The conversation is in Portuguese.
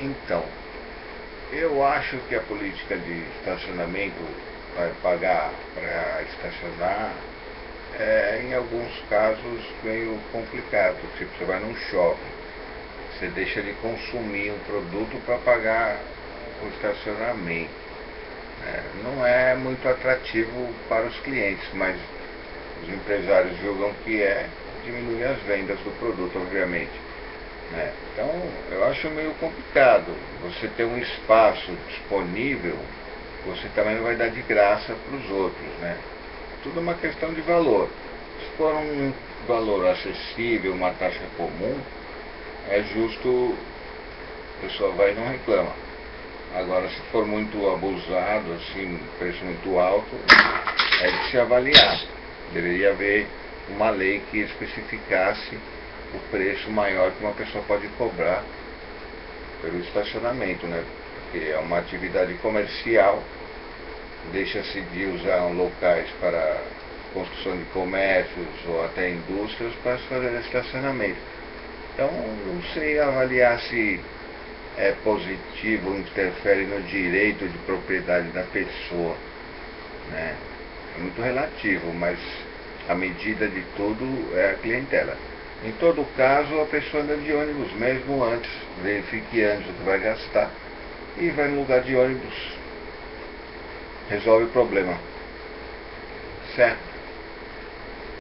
Então, eu acho que a política de estacionamento vai pagar para estacionar é, em alguns casos, meio complicado. Tipo, você vai num shopping, você deixa de consumir um produto para pagar o estacionamento. É, não é muito atrativo para os clientes, mas os empresários julgam que é diminuir as vendas do produto, obviamente. Né? Então, eu acho meio complicado. Você ter um espaço disponível, você também não vai dar de graça para os outros. Né? Tudo uma questão de valor. Se for um valor acessível, uma taxa comum, é justo, a pessoa vai e não reclama. Agora, se for muito abusado, assim, preço muito alto, é de se avaliar. Deveria haver uma lei que especificasse o preço maior que uma pessoa pode cobrar pelo estacionamento, né? Porque é uma atividade comercial, deixa-se de usar locais para construção de comércios ou até indústrias para fazer estacionamento. Então, não sei avaliar se é positivo, interfere no direito de propriedade da pessoa. Né? É muito relativo, mas a medida de tudo é a clientela. Em todo caso, a pessoa anda de ônibus mesmo antes, verifique antes o que vai gastar e vai no lugar de ônibus. Resolve o problema. Certo?